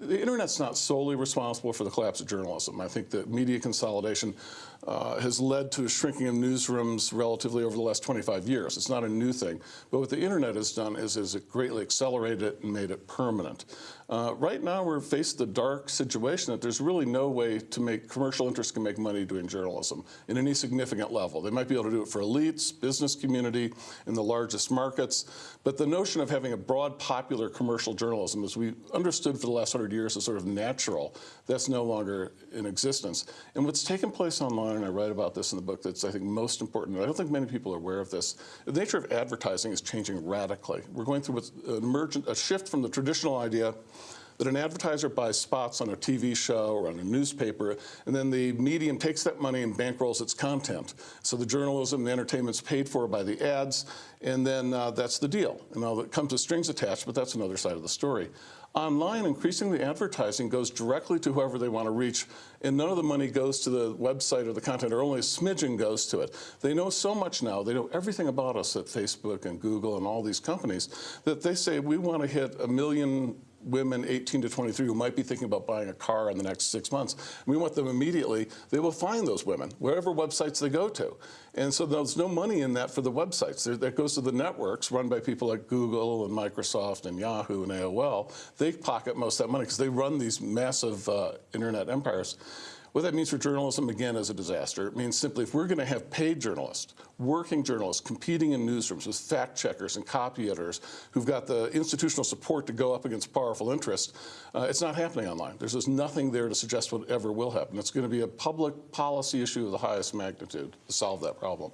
The internet's not solely responsible for the collapse of journalism. I think that media consolidation uh, has led to a shrinking of newsrooms relatively over the last 25 years. It's not a new thing. But what the internet has done is, is it greatly accelerated it and made it permanent. Uh, right now we're faced the dark situation that there's really no way to make commercial interests can make money doing journalism in any significant level. They might be able to do it for elites, business community, in the largest markets. But the notion of having a broad popular commercial journalism as we understood for the last 100 100 years as sort of natural, that's no longer in existence. And what's taken place online, and I write about this in the book, that's I think most important, I don't think many people are aware of this, the nature of advertising is changing radically. We're going through an emergent, a shift from the traditional idea that an advertiser buys spots on a TV show or on a newspaper, and then the medium takes that money and bankrolls its content. So the journalism, the entertainment's paid for by the ads, and then uh, that's the deal. And now it comes with strings attached, but that's another side of the story. Online, increasingly advertising goes directly to whoever they want to reach, and none of the money goes to the website or the content, or only a smidgen goes to it. They know so much now, they know everything about us at Facebook and Google and all these companies, that they say, we want to hit a million women 18 to 23 who might be thinking about buying a car in the next six months. We want them immediately, they will find those women, wherever websites they go to. And so there's no money in that for the websites. There, that goes to the networks run by people like Google and Microsoft and Yahoo and AOL. They pocket most of that money because they run these massive uh, internet empires. What that means for journalism, again, is a disaster. It means simply if we're going to have paid journalists, working journalists, competing in newsrooms with fact checkers and copy editors who've got the institutional support to go up against powerful interests, uh, it's not happening online. There's just nothing there to suggest what ever will happen. It's going to be a public policy issue of the highest magnitude to solve that problem.